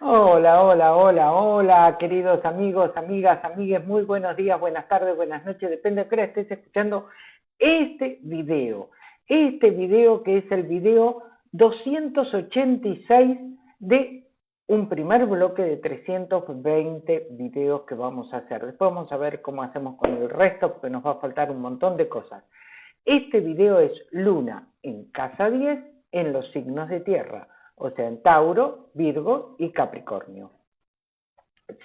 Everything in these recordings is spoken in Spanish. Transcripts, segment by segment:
Hola, hola, hola, hola, queridos amigos, amigas, amigues, muy buenos días, buenas tardes, buenas noches, depende de qué hora estés escuchando este video. Este video que es el video 286 de un primer bloque de 320 videos que vamos a hacer. Después vamos a ver cómo hacemos con el resto, porque nos va a faltar un montón de cosas. Este video es Luna en casa 10 en los signos de tierra o sea, en Tauro, Virgo y Capricornio.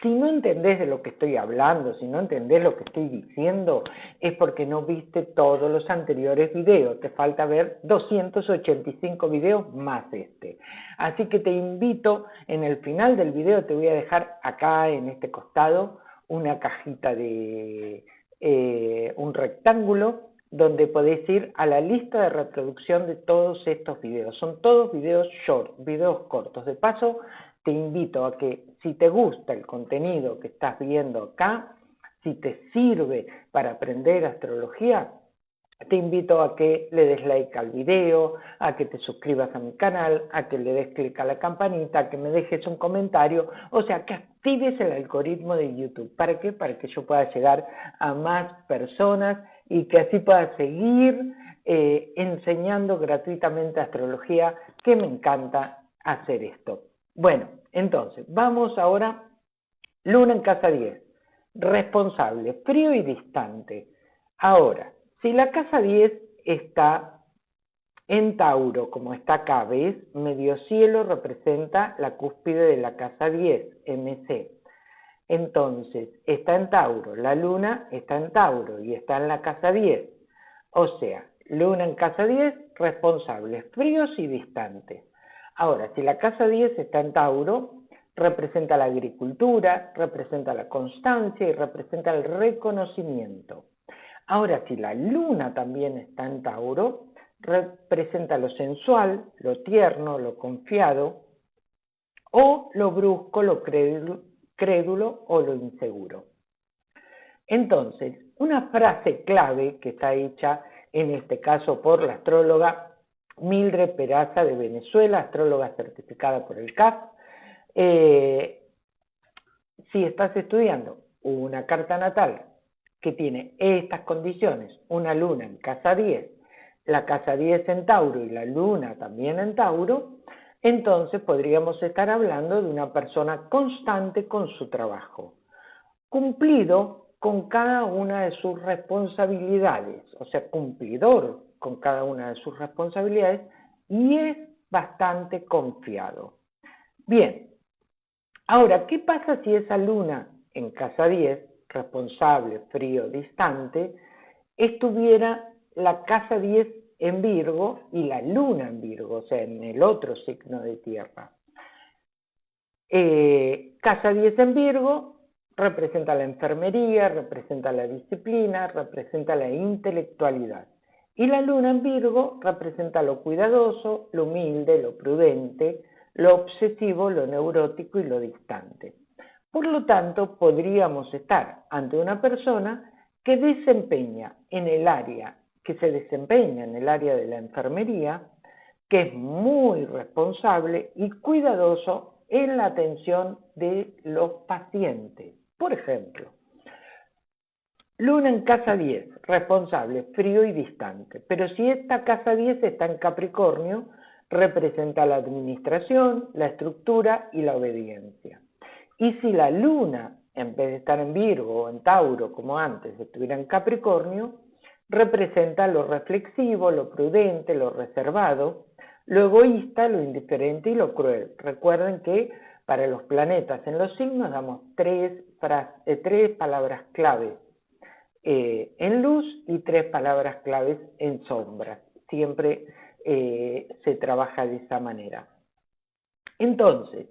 Si no entendés de lo que estoy hablando, si no entendés lo que estoy diciendo, es porque no viste todos los anteriores videos. Te falta ver 285 videos más este. Así que te invito, en el final del video te voy a dejar acá en este costado una cajita de eh, un rectángulo donde podéis ir a la lista de reproducción de todos estos videos. Son todos videos short, videos cortos. De paso, te invito a que si te gusta el contenido que estás viendo acá, si te sirve para aprender astrología, te invito a que le des like al video, a que te suscribas a mi canal, a que le des clic a la campanita, a que me dejes un comentario, o sea, que actives el algoritmo de YouTube. ¿Para qué? Para que yo pueda llegar a más personas y que así pueda seguir eh, enseñando gratuitamente astrología, que me encanta hacer esto. Bueno, entonces, vamos ahora, luna en casa 10, responsable, frío y distante. Ahora, si la casa 10 está en Tauro, como está acá, ¿ves? Medio cielo representa la cúspide de la casa 10, MC. Entonces, está en Tauro, la luna está en Tauro y está en la casa 10. O sea, luna en casa 10, responsables, fríos y distantes. Ahora, si la casa 10 está en Tauro, representa la agricultura, representa la constancia y representa el reconocimiento. Ahora, si la luna también está en Tauro, representa lo sensual, lo tierno, lo confiado, o lo brusco, lo crédulo, o lo inseguro. Entonces, una frase clave que está hecha en este caso por la astróloga Mildred Peraza de Venezuela, astróloga certificada por el CAF. Eh, si estás estudiando una carta natal que tiene estas condiciones, una luna en casa 10, la casa 10 en Tauro y la luna también en Tauro, entonces podríamos estar hablando de una persona constante con su trabajo, cumplido con cada una de sus responsabilidades, o sea, cumplidor con cada una de sus responsabilidades y es bastante confiado. Bien, ahora, ¿qué pasa si esa luna en casa 10, responsable, frío, distante, estuviera la casa 10 en Virgo y la luna en Virgo, o sea, en el otro signo de tierra. Eh, casa 10 en Virgo representa la enfermería, representa la disciplina, representa la intelectualidad. Y la luna en Virgo representa lo cuidadoso, lo humilde, lo prudente, lo obsesivo, lo neurótico y lo distante. Por lo tanto, podríamos estar ante una persona que desempeña en el área que se desempeña en el área de la enfermería, que es muy responsable y cuidadoso en la atención de los pacientes. Por ejemplo, Luna en casa 10, responsable, frío y distante. Pero si esta casa 10 está en Capricornio, representa la administración, la estructura y la obediencia. Y si la Luna, en vez de estar en Virgo o en Tauro, como antes, estuviera en Capricornio, representa lo reflexivo, lo prudente, lo reservado, lo egoísta, lo indiferente y lo cruel. Recuerden que para los planetas en los signos damos tres, eh, tres palabras claves eh, en luz y tres palabras claves en sombra. Siempre eh, se trabaja de esa manera. Entonces,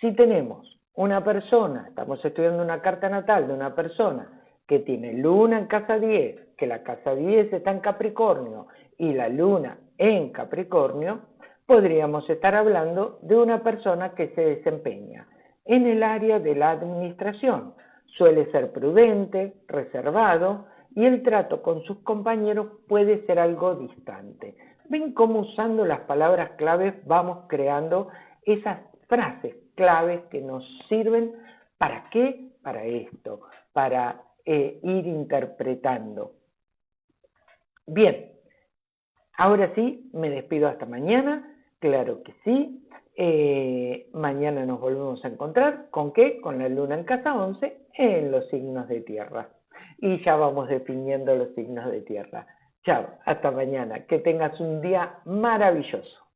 si tenemos una persona, estamos estudiando una carta natal de una persona que tiene luna en casa 10, que la casa 10 está en Capricornio y la luna en Capricornio, podríamos estar hablando de una persona que se desempeña en el área de la administración. Suele ser prudente, reservado y el trato con sus compañeros puede ser algo distante. Ven cómo usando las palabras claves vamos creando esas frases claves que nos sirven para qué? Para esto, para eh, ir interpretando. Bien, ahora sí, me despido hasta mañana, claro que sí. Eh, mañana nos volvemos a encontrar, ¿con qué? Con la luna en casa 11 en los signos de tierra. Y ya vamos definiendo los signos de tierra. Chao, hasta mañana. Que tengas un día maravilloso.